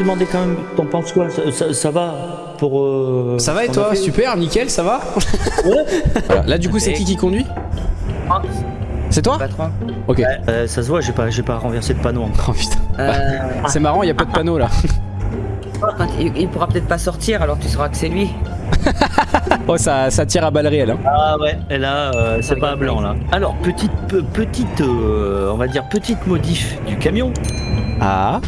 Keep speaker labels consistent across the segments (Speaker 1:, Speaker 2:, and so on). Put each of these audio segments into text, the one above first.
Speaker 1: Demander quand même, t'en penses quoi ça, ça- ça va pour... euh,
Speaker 2: Ça va et toi Super, nickel, ça va
Speaker 1: Ouais.
Speaker 2: Voilà. Là, du coup, c'est qui qui conduit C'est toi
Speaker 3: Patron.
Speaker 2: Ok.
Speaker 1: euh, ça se voit, j'ai pas, j'ai pas renversé de panneau encore.
Speaker 2: Oh putain.
Speaker 3: Euh,
Speaker 2: C'est marrant, il y a pas de panneau là.
Speaker 3: il, il pourra peut-être pas sortir, alors tu sauras que c'est lui.
Speaker 2: Oh, ça, ça tire à balles réelles. Hein.
Speaker 1: Ah ouais, et là, euh, c'est pas blanc là. Alors, petite, pe- petite, euh, on va dire petite modif du camion.
Speaker 2: Ah.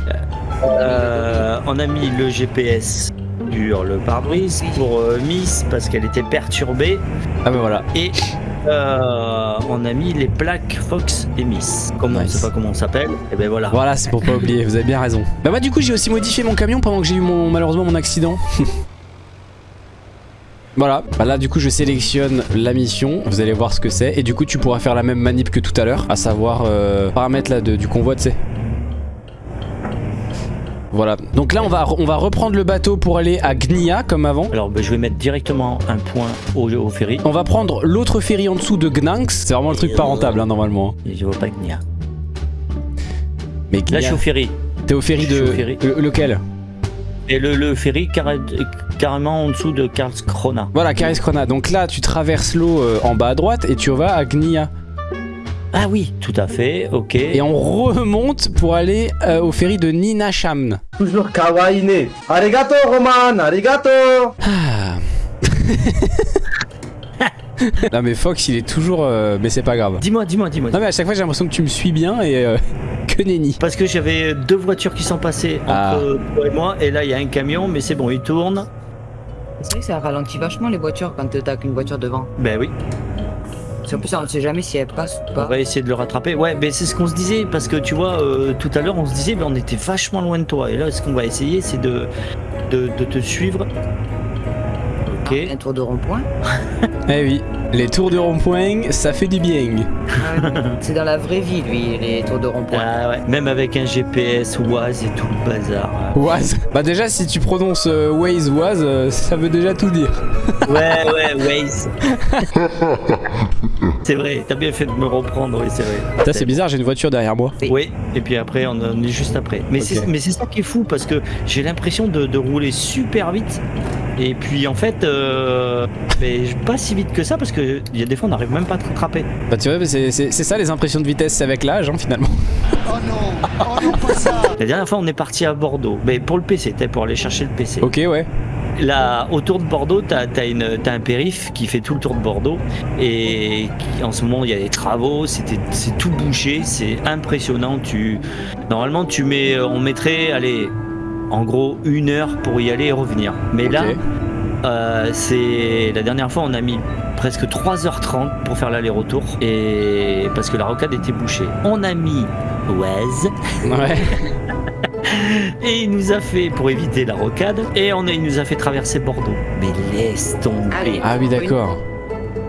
Speaker 1: Euh, on a mis le GPS sur le pare-brise pour euh, Miss parce qu'elle était perturbée
Speaker 2: Ah bah voilà.
Speaker 1: et euh, on a mis les plaques Fox et Miss. Comme on
Speaker 2: Nice.
Speaker 1: sait pas comment on s'appelle, et ben voilà.
Speaker 2: Voilà, c'est pour pas oublier, vous avez bien raison. Bah moi du coup j'ai aussi modifié mon camion pendant que j'ai eu mon malheureusement mon accident. voilà, bah là du coup je sélectionne la mission, vous allez voir ce que c'est et du coup tu pourras faire la même manip que tout à l'heure, à savoir euh, paramètres là de- du convoi tu sais. Voilà, donc là on va, on va reprendre le bateau pour aller à Gnia comme avant.
Speaker 1: Alors ben, je vais mettre directement un point au, au ferry.
Speaker 2: On va prendre l'autre ferry en dessous de Gnanx, c'est vraiment le truc pas rentable hein, normalement.
Speaker 1: Et je vois pas Gnia.
Speaker 2: Mais
Speaker 1: Là
Speaker 2: Gnia,
Speaker 1: je suis au ferry.
Speaker 2: t'es au ferry de...
Speaker 1: au ferry.
Speaker 2: le- lequel?
Speaker 1: Et le, le ferry carré- carrément en dessous de Karlskrona.
Speaker 2: Voilà, Caris Krona. Donc là, tu traverses l'eau euh, en bas à droite et tu vas à Gnia.
Speaker 1: Ah oui, tout à fait, ok.
Speaker 2: Et on remonte pour aller euh, au ferry de Ninashamn.
Speaker 4: toujours kawaii. Arigato Roman, arigato.
Speaker 2: Ah. non mais Fox, il est toujours... euh, Mais c'est pas grave.
Speaker 1: Dis-moi, dis-moi, dis-moi.
Speaker 2: Non mais à chaque fois, j'ai l'impression que tu me suis bien et euh, que nenni.
Speaker 1: Parce que j'avais deux voitures qui sont passées
Speaker 2: Ah.
Speaker 1: entre toi et moi, et là il y a un camion, mais c'est bon, il tourne.
Speaker 3: C'est vrai que ça ralentit vachement les voitures quand t'as qu'une voiture devant.
Speaker 1: Ben oui,
Speaker 3: Qu'en plus, on ne sait jamais si elle passe ou
Speaker 1: on
Speaker 3: pas.
Speaker 1: va essayer de le rattraper. Ouais, mais c'est ce qu'on se disait, parce que tu vois, euh, tout à l'heure on se disait, mais on était vachement loin de toi. Et là, ce qu'on va essayer, c'est de, de, de te suivre. Ok.
Speaker 3: Un tour de rond-point.
Speaker 2: Eh oui, les tours de rond-point, ça fait du bien.
Speaker 3: c'est dans la vraie vie, lui, les tours de rond-point.
Speaker 1: Ah ouais. Même avec un GPS, Oise et tout le bazar.
Speaker 2: Oise. Bah déjà, si tu prononces euh, Waze Oise, euh, ça veut déjà tout dire.
Speaker 1: Ouais, ouais, Waze. c'est vrai, t'as bien fait de me reprendre, oui, c'est vrai.
Speaker 2: Ça c'est bizarre, j'ai une voiture derrière moi.
Speaker 1: Oui, et puis après, on en est juste après. Mais
Speaker 2: Ok.
Speaker 1: c'est mais c'est ça qui est fou parce que j'ai l'impression de, de rouler super vite. Et puis en fait, euh, mais pas si vite que ça parce que il y a des fois on n'arrive même pas à te rattraper.
Speaker 2: Bah tu vois, mais c'est c'est- c'est ça les impressions de vitesse, c'est avec l'âge hein, finalement.
Speaker 1: La dernière fois, on est parti à Bordeaux. Mais pour le PC, t'es pour aller chercher le PC.
Speaker 2: Ok, ouais.
Speaker 1: Là, autour de Bordeaux, t'as as, une- t'as un périph qui fait tout le tour de Bordeaux. Et qui- en ce moment, il y a des travaux, c'était- c'est tout bouché, c'est impressionnant. Tu, normalement, tu mets, on mettrait, allez, en gros, une heure pour y aller et revenir. Mais là, euh, c'est la dernière fois, on a mis presque 3h30 pour faire l'aller-retour. Et parce que la rocade était bouchée. On a mis Oise.
Speaker 2: Ouais.
Speaker 1: Et il nous a fait, pour éviter la rocade, et on a, il nous a fait traverser Bordeaux. Mais laisse tomber.
Speaker 2: Ah oui, d'accord.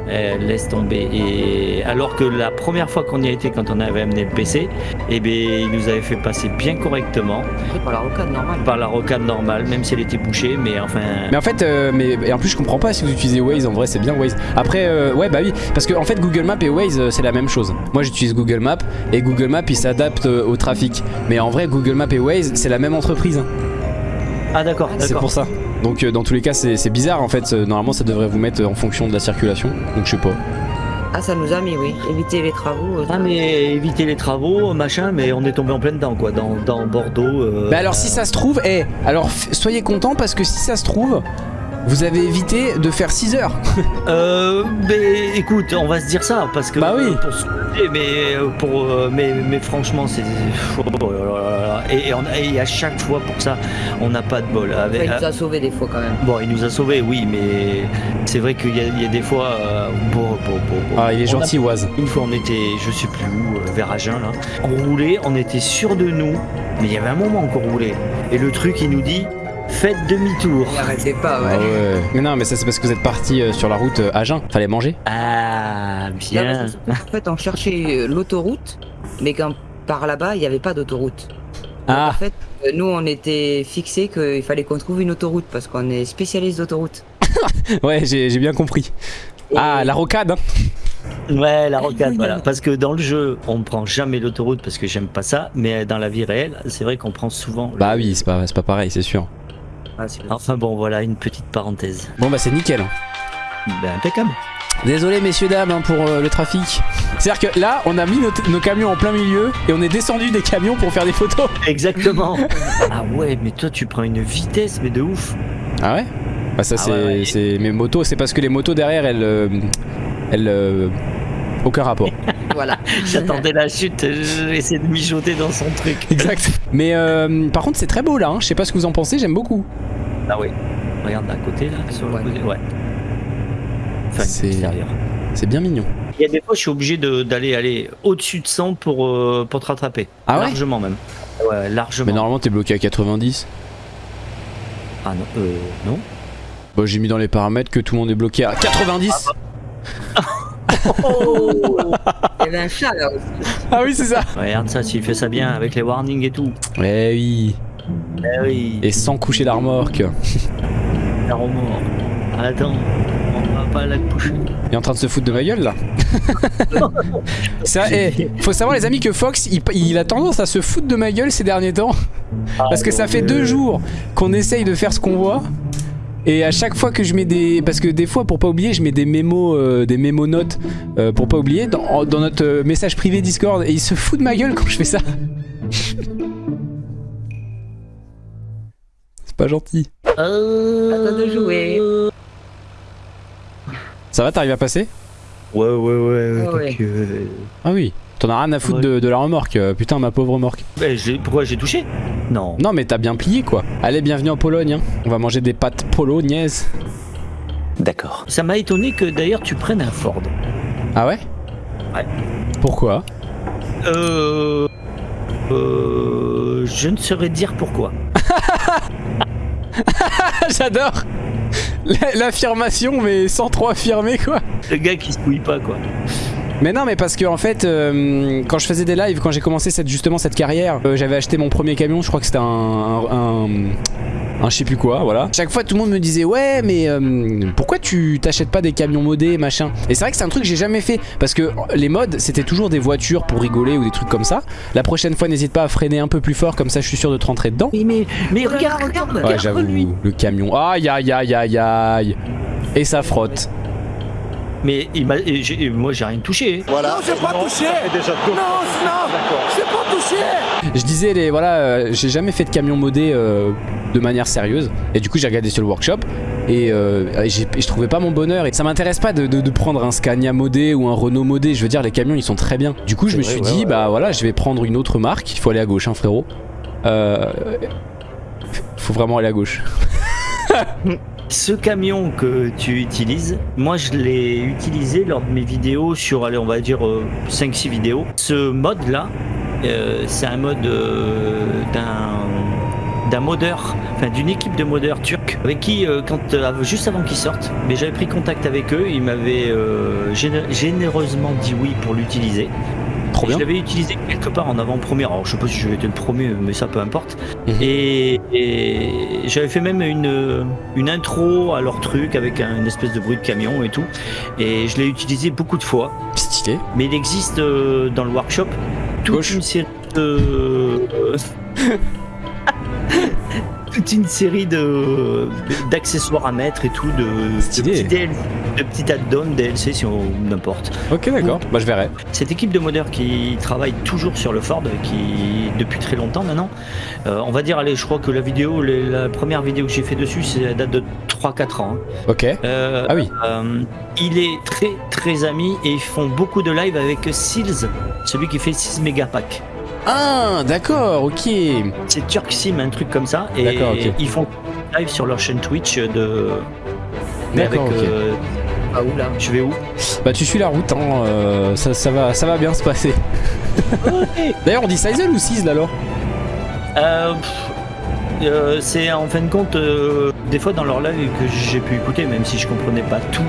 Speaker 1: Euh, laisse tomber. Et alors que la première fois qu'on y a été, quand on avait amené le PC, eh ben, il nous avait fait passer bien correctement
Speaker 3: pour la rocade normale.
Speaker 1: par la rocade normale, même si elle était bouchée, mais enfin.
Speaker 2: Mais en fait, euh, mais et en plus je comprends pas si vous utilisez Waze, en vrai c'est bien Waze. Après, euh, ouais bah oui, parce que en fait Google Maps et Waze euh, c'est la même chose. Moi j'utilise Google Maps et Google Maps il s'adapte euh, au trafic. Mais en vrai Google Maps et Waze c'est la même entreprise. hein.
Speaker 1: Ah d'accord,
Speaker 2: C'est pour ça. Donc euh, dans tous les cas c'est bizarre en fait. Euh, Normalement ça devrait vous mettre en fonction de la circulation. Donc je sais pas.
Speaker 3: Ah, ça nous a mis, oui. Éviter les travaux. euh,
Speaker 1: Ah mais éviter les travaux, machin, mais on est tombé en plein dedans quoi, dans, dans Bordeaux. euh,
Speaker 2: Bah alors si ça se trouve, eh, alors soyez contents parce que si ça se trouve, vous avez évité de faire 6 heures.
Speaker 1: Euh, mais écoute, on va se dire ça parce que
Speaker 2: Bah oui.
Speaker 1: euh, pour se coucher, mais euh, pour euh, mais, mais franchement c'est et, et on a- et à chaque fois pour ça on n'a pas de bol.
Speaker 3: enfin, il nous a sauvés des fois quand même.
Speaker 1: Bon, il nous a sauvés, oui, mais c'est vrai qu'il y, a- il y a des fois. euh, bon, bon, bon, bon.
Speaker 2: Ah il est
Speaker 1: On a-
Speaker 2: gentil Oise.
Speaker 1: Une fois, on était, je sais plus où, vers Agen là. On roulait, on était sûr de nous, mais il y avait un moment qu'on roulait. Et le truc, il nous dit, faites demi-tour.
Speaker 3: Il arrêtait pas,
Speaker 2: Ah
Speaker 3: ouais.
Speaker 2: ouais. Mais non mais ça c'est parce que vous êtes parti euh, sur la route euh, Agen. Fallait manger.
Speaker 1: Ah, bien.
Speaker 3: qu'en fait, on cherchait euh, l'autoroute, mais quand par là-bas, il n'y avait pas d'autoroute. Donc, En
Speaker 2: Ah
Speaker 3: fait, nous, on était fixés qu'il fallait qu'on trouve une autoroute parce qu'on est spécialiste d'autoroute.
Speaker 2: ouais j'ai j'ai bien compris.
Speaker 3: Et-
Speaker 2: Ah la rocade. hein.
Speaker 1: Ouais, la rocade, voilà. Parce que dans le jeu, on ne prend jamais l'autoroute parce que j'aime pas ça, mais dans la vie réelle, c'est vrai qu'on prend souvent.
Speaker 2: Bah oui, c'est pas, c'est pas pareil, c'est sûr.
Speaker 3: Ah,
Speaker 1: Enfin bon, voilà, une petite parenthèse.
Speaker 2: Bon bah c'est nickel.
Speaker 1: Ben, impeccable.
Speaker 2: Désolé messieurs dames hein, pour euh, le trafic. C'est-à-dire que là, on a mis nos, nos camions en plein milieu et on est descendu des camions pour faire des photos.
Speaker 1: Exactement. ah ouais, mais toi, tu prends une vitesse, mais de ouf.
Speaker 2: Ah ouais? Bah ça
Speaker 1: Ah
Speaker 2: c'est
Speaker 1: ouais, ouais.
Speaker 2: c'est- mes motos, c'est parce que les motos derrière elles euh, elles euh, aucun rapport.
Speaker 3: Voilà.
Speaker 1: J'attendais la chute, essayé de mijoter dans son truc.
Speaker 2: exact. Mais euh, par contre c'est très beau là, hein. je sais pas ce que vous en pensez, j'aime beaucoup.
Speaker 1: Ah oui. Regarde à côté là, sur le
Speaker 3: Ouais.
Speaker 1: côté. Ouais. Enfin,
Speaker 2: C'est-
Speaker 1: extérieur.
Speaker 2: C'est bien mignon.
Speaker 1: Il y a des fois, je suis obligé de- d'aller aller au-dessus de 100 pour, euh, pour te rattraper.
Speaker 2: Ah ouais
Speaker 1: Largement même. Ouais, largement.
Speaker 2: Mais normalement t'es bloqué à 90.
Speaker 1: Ah non, euh, non.
Speaker 2: Bah j'ai mis dans les paramètres que tout le monde est bloqué à 90.
Speaker 3: Il y avait un chat là aussi.
Speaker 2: Ah oui c'est ça.
Speaker 1: Regarde ça, s'il fait ça bien avec les warnings et tout.
Speaker 2: Eh oui.
Speaker 1: Eh oui.
Speaker 2: Et sans coucher la remorque.
Speaker 1: la remords. Attends, on va pas la coucher.
Speaker 2: Il est en train de se foutre de ma gueule là. Ça, eh, faut savoir les amis que Fox il, il a tendance à se foutre de ma gueule ces derniers temps. Parce que ça fait deux jours qu'on essaye de faire ce qu'on voit. Et à chaque fois que je mets des... Parce que des fois pour pas oublier je mets des mémos, euh, des mémos notes euh, pour pas oublier dans, dans notre euh, message privé Discord. Et il se fout de ma gueule quand je fais ça. C'est pas gentil.
Speaker 3: À toi de jouer.
Speaker 2: Ça va t'arrives à passer?
Speaker 1: Ouais, ouais, ouais.
Speaker 3: Ouais.
Speaker 1: euh,
Speaker 2: Ah oui. T'en as rien à foutre
Speaker 1: Ouais.
Speaker 2: de, de la remorque. euh, Putain ma pauvre remorque.
Speaker 1: j'ai- pourquoi j'ai touché? Non.
Speaker 2: Non mais t'as bien plié quoi. Allez bienvenue en Pologne. hein. On va manger des pâtes polognaises.
Speaker 5: D'accord.
Speaker 1: Ça m'a étonné que d'ailleurs tu prennes un Ford.
Speaker 2: Ah ouais?
Speaker 1: Ouais.
Speaker 2: Pourquoi?
Speaker 1: Euh. Euh. Je ne saurais dire pourquoi.
Speaker 2: J'adore La- L'affirmation mais sans trop affirmer quoi.
Speaker 1: Le gars qui se couille pas, quoi.
Speaker 2: Mais non mais parce que en fait euh, quand je faisais des lives, quand j'ai commencé cette, justement cette carrière, euh, j'avais acheté mon premier camion, je crois que c'était un, un, un- un je sais plus quoi, voilà. Chaque fois tout le monde me disait ouais mais euh, pourquoi tu t'achètes pas des camions modés machin? Et c'est vrai que c'est un truc que j'ai jamais fait parce que les mods c'était toujours des voitures pour rigoler ou des trucs comme ça. La prochaine fois n'hésite pas à freiner un peu plus fort comme ça je suis sûr de te rentrer dedans.
Speaker 1: Mais, mais, mais regarde, regarde,
Speaker 2: Ouais
Speaker 1: regarde
Speaker 2: j'avoue, le camion. Aïe aïe aïe aïe aïe Et ça frotte.
Speaker 1: Mais il m'a, et j'ai- et moi j'ai rien touché.
Speaker 5: Voilà.
Speaker 2: Je disais les voilà, euh, j'ai jamais fait de camion modé euh, de manière sérieuse et du coup j'ai regardé sur le workshop et, euh, j'ai- je trouvais pas mon bonheur et ça m'intéresse pas de, de- de prendre un Scania modé ou un Renault modé. Je veux dire les camions ils sont très bien. Du coup je me
Speaker 5: vrai,
Speaker 2: suis
Speaker 5: ouais,
Speaker 2: dit
Speaker 5: ouais,
Speaker 2: bah voilà je vais prendre une autre marque. Il faut aller à gauche hein frérot. Euh, faut vraiment aller à gauche.
Speaker 1: Ce camion que tu utilises, moi je l'ai utilisé lors de mes vidéos sur, allez, on va dire 5-6 vidéos. Ce mode là, euh, c'est un mode euh, d'un modeur, enfin d'une équipe de modeurs turcs avec qui, euh, euh, juste avant qu'ils sortent, mais j'avais pris contact avec eux, ils m'avaient euh, géné- généreusement dit oui pour l'utiliser.
Speaker 2: Trop bien.
Speaker 1: Je l'avais utilisé quelque part en avant-première. Alors, je sais pas si j'avais été le premier, mais ça peu importe.
Speaker 2: Mhm.
Speaker 1: Et, et j'avais fait même une, une intro à leur truc avec un- une espèce de bruit de camion et tout. Et je l'ai utilisé beaucoup de fois.
Speaker 2: Stylé.
Speaker 1: Mais il existe euh, dans le workshop toute
Speaker 2: Gauche.
Speaker 1: une série de. toute une série de d'accessoires à mettre et tout, de, petits de petits add-ons, DLC si on n'importe.
Speaker 2: Ok d'accord. Bah je verrai.
Speaker 1: Cette équipe de modeurs qui travaille toujours sur le Ford, qui depuis très longtemps maintenant, euh, on va dire, allez, je crois que la vidéo, les- la première vidéo que j'ai fait dessus, c'est date de 3-4 ans. hein.
Speaker 2: Ok.
Speaker 1: Euh,
Speaker 2: Ah oui.
Speaker 1: euh, il est très très ami et ils font beaucoup de live avec Seals, celui qui fait 6 mégapack.
Speaker 2: Ah d'accord. Ok.
Speaker 1: C'est Turk Sim, un truc comme ça. Et ils font live sur leur chaîne Twitch de. Mais avec. Euh,
Speaker 3: Ah oula.
Speaker 1: je vais où?
Speaker 2: Bah tu suis la route. Hein. euh, ça, ça va ça va bien se passer. D'ailleurs on dit Sizel ou Sizzle alors?
Speaker 1: Euh, euh, c'est en fin de compte euh, des fois dans leur live que j'ai pu écouter, même si je comprenais pas tout.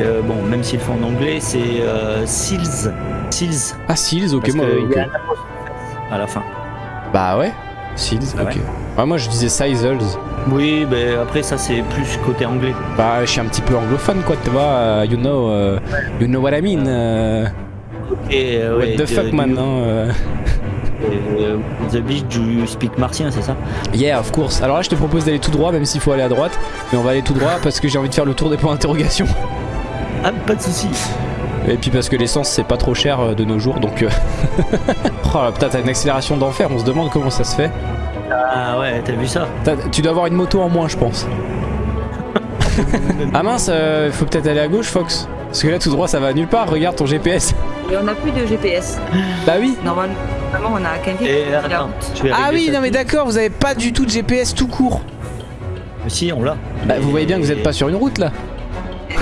Speaker 1: euh, bon, même s'ils font en anglais, c'est euh, Seals. Seals.
Speaker 2: Ah Seals. Ok
Speaker 1: Parce
Speaker 2: moi.
Speaker 1: que à la fin.
Speaker 2: Bah ouais. Seeds,
Speaker 1: Ah
Speaker 2: ok. Moi je disais Sizels.
Speaker 1: Oui, ben après ça c'est plus côté anglais.
Speaker 2: Bah, je suis un petit peu anglophone, quoi, tu vois. euh, you know, euh, you know what I mean. euh, what
Speaker 1: ouais,
Speaker 2: the fuck, man. hein, euh.
Speaker 1: the beach you speak martien, c'est ça?
Speaker 2: Yeah, of course. Alors là, je te propose d'aller tout droit, même s'il faut aller à droite. Mais on va aller tout droit parce que j'ai envie de faire le tour des points d'interrogation.
Speaker 1: Ah, pas de soucis.
Speaker 2: Et puis parce que l'essence, c'est pas trop cher euh, de nos jours, donc. euh, oh là, putain, t'as une accélération d'enfer. On se demande comment ça se fait.
Speaker 1: Ah ouais, t'as vu ça?
Speaker 2: Tu dois avoir une moto en moins, je pense. ah mince, il faut peut-être aller à gauche, Fox. Parce que là, tout droit, ça va nulle part. Regarde ton GPS.
Speaker 3: Et on n'a plus de GPS.
Speaker 2: Bah oui.
Speaker 3: Normalement, on a qu'un la
Speaker 2: Ah oui, non mais d'accord, vous avez pas du tout de GPS tout court.
Speaker 1: Si, on l'a.
Speaker 2: Bah vous voyez bien que vous êtes pas sur une route là.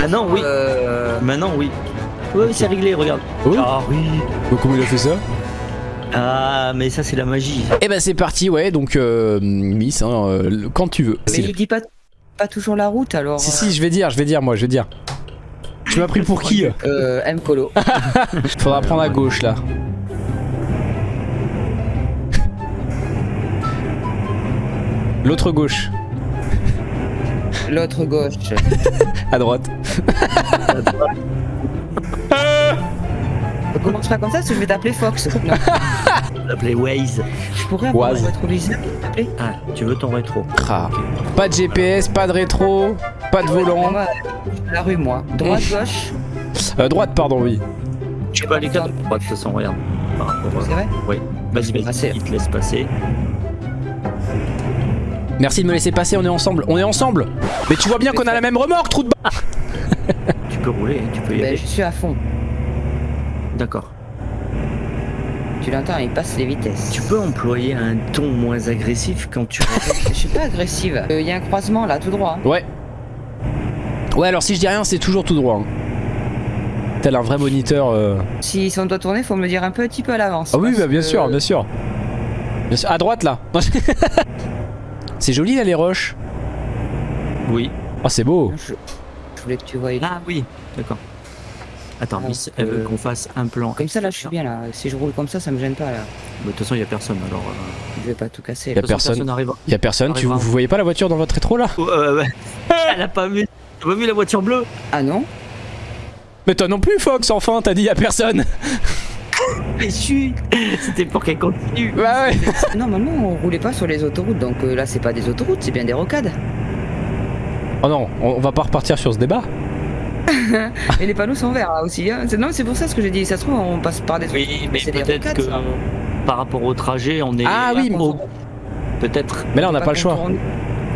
Speaker 1: Ah non, oui.
Speaker 3: Euh,
Speaker 1: Maintenant, oui. Oui, c'est réglé, regarde.
Speaker 2: Oh.
Speaker 1: Ah oui.
Speaker 2: comment il a fait ça?
Speaker 1: Ah, mais ça c'est la magie.
Speaker 2: Eh bah c'est parti, ouais, donc euh, Miss, hein, euh, quand tu veux.
Speaker 3: mais il dit pas, pas toujours la route alors.
Speaker 2: Si si, je vais dire, je vais dire moi, je vais dire. Tu m'as pris pour qui euh?
Speaker 3: Euh, M Colo.
Speaker 2: Faudra prendre à gauche là. L'autre gauche,
Speaker 3: L'autre gauche.
Speaker 2: à droite.
Speaker 3: Ne commence pas comme ça parce que je vais t'appeler Fox. Non,
Speaker 1: On l'appelait Waze.
Speaker 3: je pourrais avoir
Speaker 2: Oise.
Speaker 3: un rétroviseur, plaît
Speaker 1: Ah, tu veux ton rétro
Speaker 2: Ah. Pas de GPS, pas de rétro, pas de volant.
Speaker 3: Moi, suis à la rue, moi. Droite, gauche.
Speaker 2: Euh, droite, pardon, oui.
Speaker 1: Je sais pas les quatre. de toute façon, regarde.
Speaker 3: C'est vrai
Speaker 1: Oui. Vas-y, vas-y. Il te laisse passer.
Speaker 2: Merci de me laisser passer, on est ensemble, on est ensemble. Mais tu vois bien qu'on a la même remorque, trou de ba...
Speaker 1: Tu peux rouler, tu peux y
Speaker 3: Ben,
Speaker 1: aller.
Speaker 3: je suis à fond.
Speaker 1: D'accord.
Speaker 3: Tu l'entends, il passe les vitesses.
Speaker 1: Tu peux employer un ton moins agressif quand tu.
Speaker 3: Je suis pas agressive. Il y a un croisement là, tout droit.
Speaker 2: Ouais. Ouais, alors si je dis rien, c'est toujours tout droit. hein. Tel un vrai moniteur. euh.
Speaker 3: Si, on doit tourner, faut me le dire un petit peu à l'avance.
Speaker 2: Ah oui, bah, bien
Speaker 3: que-
Speaker 2: sûr, bien sûr. Bien sûr. À droite là. c'est joli là les roches.
Speaker 1: Oui.
Speaker 2: Oh, c'est beau.
Speaker 3: Je, je voulais que tu vois.
Speaker 1: Ah oui. D'accord. Attends,
Speaker 3: Donc,
Speaker 1: Miss, elle veut
Speaker 3: euh,
Speaker 1: qu'on fasse un plan.
Speaker 3: Comme ça, là, je suis bien là. Si je roule comme ça, ça me gêne pas là.
Speaker 1: Bah, De toute façon, il y a personne alors. euh,
Speaker 3: Je vais pas tout casser.
Speaker 2: Y a personne.
Speaker 1: n'arrivera.
Speaker 2: Y a personne. Tu, vous voyez pas la voiture dans votre rétro là?
Speaker 1: Oh, euh. Elle a pas vu. T'as pas vu la voiture bleue
Speaker 3: Ah non?
Speaker 2: Mais toi non plus, Fox. Enfin, t'as dit y a personne.
Speaker 1: Mais chut C'était pour qu'elle continue.
Speaker 2: bah ouais.
Speaker 3: Normalement, on roulait pas sur les autoroutes, donc euh, là, c'est pas des autoroutes, c'est bien des rocades.
Speaker 2: Oh non, on va pas repartir sur ce débat.
Speaker 3: Et les panneaux sont verts là aussi. hein. Non, c'est pour ça ce que j'ai dit. Ça se trouve, on passe par des trucs.
Speaker 1: Oui, mais peut-être que
Speaker 3: ça.
Speaker 1: par rapport au trajet, on est.
Speaker 2: Ah oui,
Speaker 1: au- Peut-être.
Speaker 2: Mais là, on n'a pas le choix.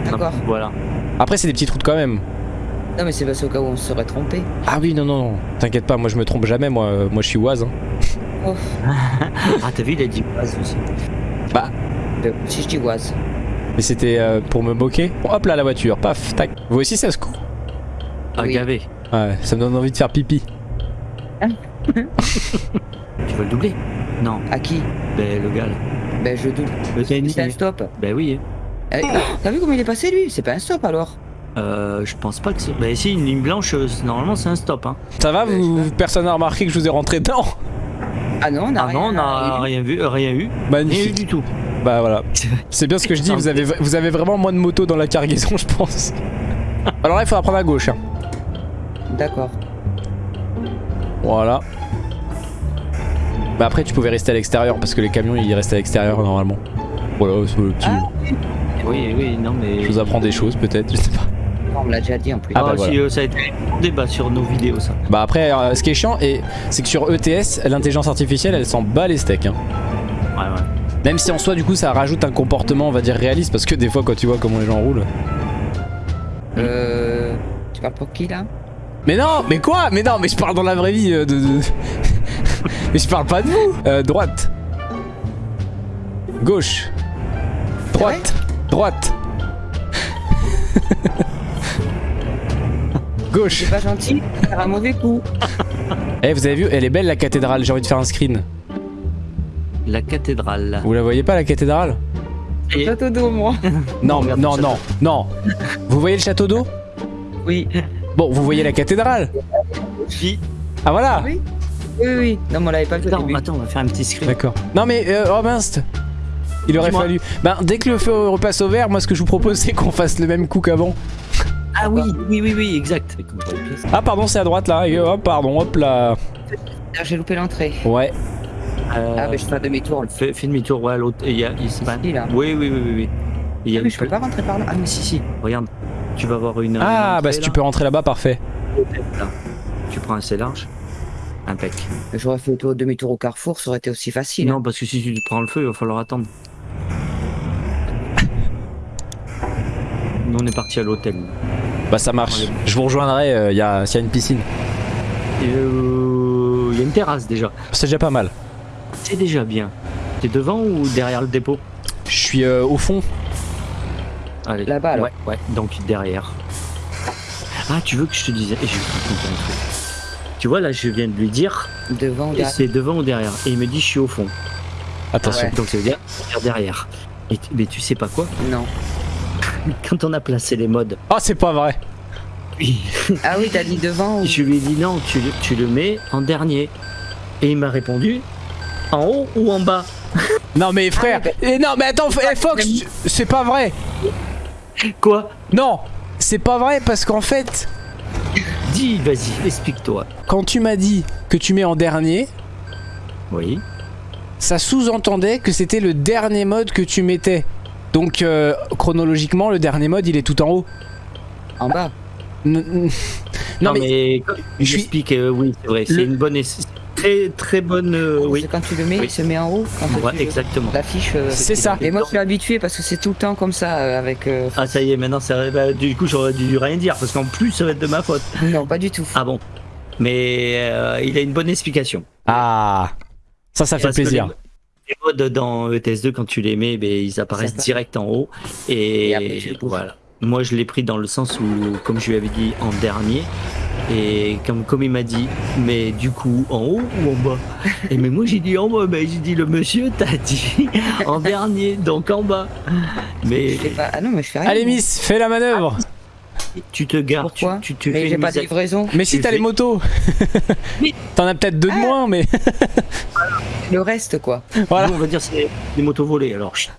Speaker 3: D'accord.
Speaker 1: Voilà.
Speaker 2: Après, c'est des petites routes quand même.
Speaker 3: Non, mais c'est parce au cas où on se serait trompé.
Speaker 2: Ah oui, non, non, non. T'inquiète pas, moi je me trompe jamais. Moi, euh, moi je suis oise. hein.
Speaker 3: Oh.
Speaker 1: Ah, t'as vu, il a dit base aussi.
Speaker 3: Euh, Si je dis oise.
Speaker 2: Mais c'était euh, pour me moquer. Bon, hop là, la voiture. Paf, tac. Vous aussi, ça se court.
Speaker 1: Ah,
Speaker 3: Oui.
Speaker 1: gavé.
Speaker 2: Ouais, ça me donne envie de faire pipi.
Speaker 1: Tu veux le doubler? Non.
Speaker 3: À qui?
Speaker 1: Ben, le gars là.
Speaker 3: Ben, je double.
Speaker 1: Le.
Speaker 3: C'est un stop.
Speaker 1: Ben oui.
Speaker 3: Eh, T'as vu comment il est passé lui? C'est pas un stop alors
Speaker 1: Euh, je pense pas que c'est. Ben si, une ligne blanche, euh, normalement c'est un stop. Hein.
Speaker 2: Ça va, vous, personne n'a remarqué que je vous ai rentré dedans?
Speaker 3: Ah non, on a
Speaker 1: Ah
Speaker 3: rien.
Speaker 1: non, on n'a
Speaker 3: eu.
Speaker 1: rien vu, euh, rien eu. Rien eu du tout.
Speaker 2: Bah voilà. C'est bien ce que je dis, vous avez, vous avez vraiment moins de motos dans la cargaison, je pense. Alors là, il faudra prendre à gauche. hein.
Speaker 3: D'accord.
Speaker 2: Voilà. Bah après, tu pouvais rester à l'extérieur parce que les camions ils restent à l'extérieur normalement. Voilà, c'est le petit.
Speaker 1: Oui, oui, non mais.
Speaker 2: Je vous apprends des choses peut-être, je sais pas.
Speaker 3: On me l'a déjà dit en plus.
Speaker 2: Ah,
Speaker 1: Ah,
Speaker 2: bah,
Speaker 1: si, euh, ça a été un débat sur nos vidéos, ça.
Speaker 2: Bah après, euh, ce qui est chiant, et c'est que sur ETS, l'intelligence artificielle elle s'en bat les steaks. hein. Même si en soi, du coup, ça rajoute un comportement, on va dire réaliste, parce que des fois, quand tu vois comment les gens roulent.
Speaker 3: Euh. Tu parles pour qui là?
Speaker 2: Mais non, mais quoi? Mais non, mais je parle dans la vraie vie euh, de. de- mais je parle pas de vous Euh, Droite. Gauche. Droite. Droite. Gauche.
Speaker 3: C'est pas gentil, faire un mauvais coup.
Speaker 2: Eh, vous avez vu, elle est belle la cathédrale, j'ai envie de faire un screen.
Speaker 1: La cathédrale.
Speaker 2: Vous la voyez pas la cathédrale
Speaker 1: Et-
Speaker 3: Château d'eau, moi.
Speaker 2: Non, non, non, non. Vous voyez le château d'eau
Speaker 3: Oui.
Speaker 2: Bon, vous voyez la cathédrale
Speaker 1: Puis,
Speaker 2: Ah voilà
Speaker 3: Oui. Oui, oui. Non, mais on l'avait pas vu
Speaker 1: attends, attends, on va faire un petit screen.
Speaker 2: D'accord. Non mais, euh, oh mince Il aurait fallu. Ben, dès que le feu repasse au vert, moi ce que je vous propose c'est qu'on fasse le même coup qu'avant.
Speaker 1: Ah oui, oui, oui, oui, exact.
Speaker 2: Ah, pardon, c'est à droite là. Et, oh, pardon, hop là.
Speaker 3: Ah, J'ai loupé l'entrée.
Speaker 2: Ouais.
Speaker 1: Euh,
Speaker 3: Ah, mais je fais un demi-tour.
Speaker 1: fais, fais demi-tour, ouais, à l'autre. Il y a, pas-
Speaker 3: là.
Speaker 1: Oui, oui, oui, oui. oui. Il y a
Speaker 3: Ah, mais je peux pas rentrer par là.
Speaker 1: Ah, mais si, si. Regarde, tu vas avoir une.
Speaker 2: Ah,
Speaker 1: une
Speaker 2: bah si tu peux rentrer là-bas, parfait.
Speaker 1: Là. Tu prends assez large. Impec.
Speaker 3: J'aurais fait au demi-tour au carrefour, ça aurait été aussi facile. hein.
Speaker 1: Non, parce que si tu prends le feu, il va falloir attendre. Nous, on est parti à l'hôtel.
Speaker 2: Bah ça marche. Je vous rejoindrai euh, y a- s'il y a une piscine.
Speaker 1: Euh, Il y a une terrasse déjà.
Speaker 2: C'est déjà pas mal.
Speaker 1: C'est déjà bien. T'es devant ou derrière le dépôt
Speaker 2: Je suis euh, au fond.
Speaker 1: Allez.
Speaker 3: Là-bas, alors.
Speaker 1: Ouais, ouais, donc derrière. Ah, tu veux que je te dise. Et je vais te raconter un truc. Tu vois, là, je viens de lui dire,
Speaker 3: Devant, derrière.
Speaker 1: c'est devant ou derrière. Et il me dit, je suis au fond.
Speaker 2: Attention.
Speaker 3: Ouais.
Speaker 1: Donc ça veut dire, derrière. Et tu- mais tu sais pas quoi
Speaker 3: Non.
Speaker 1: Quand on a placé les modes,
Speaker 2: Oh, c'est pas vrai.
Speaker 1: oui,
Speaker 3: Ah oui, t'as dit devant ou...
Speaker 1: je lui ai dit non, tu, le- tu le mets en dernier. Et il m'a répondu, en haut ou en bas?
Speaker 2: Non, mais frère.
Speaker 3: Ah,
Speaker 2: Eh, non, mais attends, eh, Fox, c'est pas vrai.
Speaker 1: Quoi?
Speaker 2: Non, c'est pas vrai parce qu'en fait,
Speaker 1: Dis, vas-y, explique-toi.
Speaker 2: quand tu m'as dit que tu mets en dernier,
Speaker 1: Oui.
Speaker 2: ça sous-entendait que c'était le dernier mode que tu mettais. Donc euh, chronologiquement, le dernier mode, il est tout en haut.
Speaker 3: En bas.
Speaker 1: Non,
Speaker 2: Non, mais,
Speaker 1: mais,
Speaker 2: je suis-
Speaker 1: explique, euh, oui, c'est vrai. C'est
Speaker 2: Le-
Speaker 1: une bonne, très très bonne, euh, oui.
Speaker 3: Quand tu le mets,
Speaker 1: Oui.
Speaker 3: il se met en haut. Quand
Speaker 1: Ouais,
Speaker 3: tu
Speaker 1: exactement.
Speaker 3: L'affiche. euh,
Speaker 2: c'est ça.
Speaker 3: Et moi, je suis habitué parce que c'est tout le temps comme ça euh, avec. euh,
Speaker 1: Ah ça y est, maintenant ça, bah, du coup j'aurais dû rien dire parce qu'en plus ça va être de ma faute.
Speaker 3: Non, pas du tout.
Speaker 1: Ah bon. Mais euh, il a une bonne explication.
Speaker 2: Ah, ça, ça fait
Speaker 1: Parce
Speaker 2: plaisir.
Speaker 1: Les, les modes dans E ETS2 quand tu les mets, ben, ils apparaissent direct en haut et,
Speaker 3: après,
Speaker 1: voilà. Moi je l'ai pris dans le sens où, comme je lui avais dit en dernier, et comme, comme il m'a dit, mais du coup en haut ou en bas? Et mais moi j'ai dit en bas, mais j'ai dit le monsieur t'a dit en dernier, donc en bas. Mais
Speaker 3: Je fais pas... Ah non, mais je fais rien.
Speaker 2: Allez, Miss, fais la manœuvre.
Speaker 1: tu te gares, tu,
Speaker 3: Pourquoi
Speaker 1: tu te
Speaker 3: Mais j'ai pas de livraison.
Speaker 2: Mais si
Speaker 1: Tu
Speaker 2: t'as
Speaker 1: fais-
Speaker 2: les motos, t'en as peut-être deux de moins, mais
Speaker 3: Le reste, quoi.
Speaker 2: voilà.
Speaker 1: Nous, on va dire c'est des motos volées alors. chut.